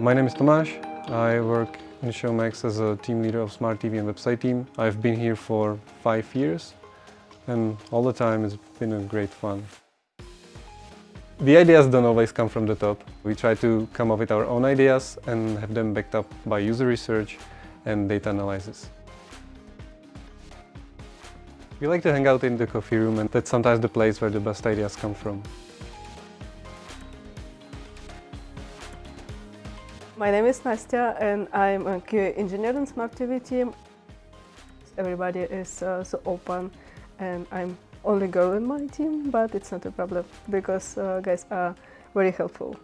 My name is Tomáš. I work in Showmax as a team leader of Smart TV and website team. I've been here for five years and all the time it's been a great fun. The ideas don't always come from the top. We try to come up with our own ideas and have them backed up by user research and data analysis. We like to hang out in the coffee room and that's sometimes the place where the best ideas come from. My name is Nastya and I'm a QA engineer in Smart TV team. Everybody is uh, so open and I'm only girl in my team, but it's not a problem because uh, guys are very helpful.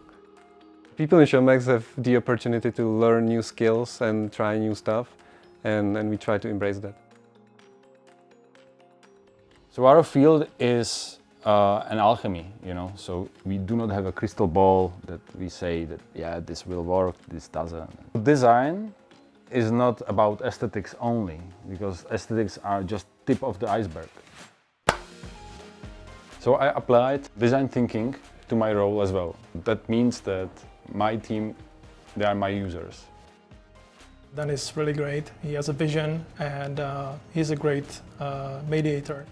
People in Showmax have the opportunity to learn new skills and try new stuff and, and we try to embrace that. So our field is uh, an alchemy, you know, so we do not have a crystal ball that we say that, yeah, this will work, this doesn't. Design is not about aesthetics only, because aesthetics are just tip of the iceberg. So I applied design thinking to my role as well. That means that my team, they are my users. Dan is really great. He has a vision and uh, he's a great uh, mediator.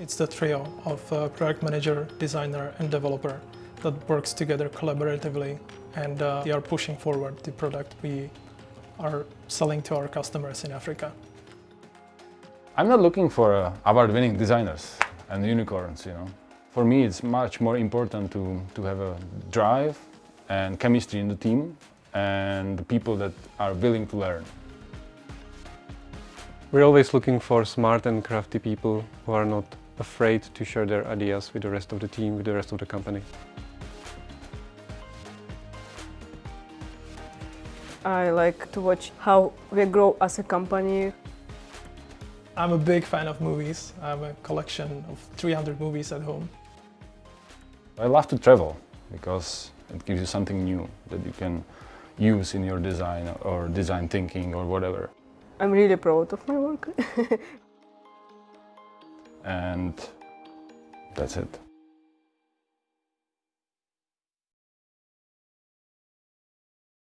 It's the trio of uh, product manager, designer and developer that works together collaboratively and uh, they are pushing forward the product we are selling to our customers in Africa. I'm not looking for uh, award-winning designers and unicorns, you know. For me, it's much more important to, to have a drive and chemistry in the team and the people that are willing to learn. We're always looking for smart and crafty people who are not afraid to share their ideas with the rest of the team, with the rest of the company. I like to watch how we grow as a company. I'm a big fan of movies. I have a collection of 300 movies at home. I love to travel because it gives you something new that you can use in your design or design thinking or whatever. I'm really proud of my work. and that's it.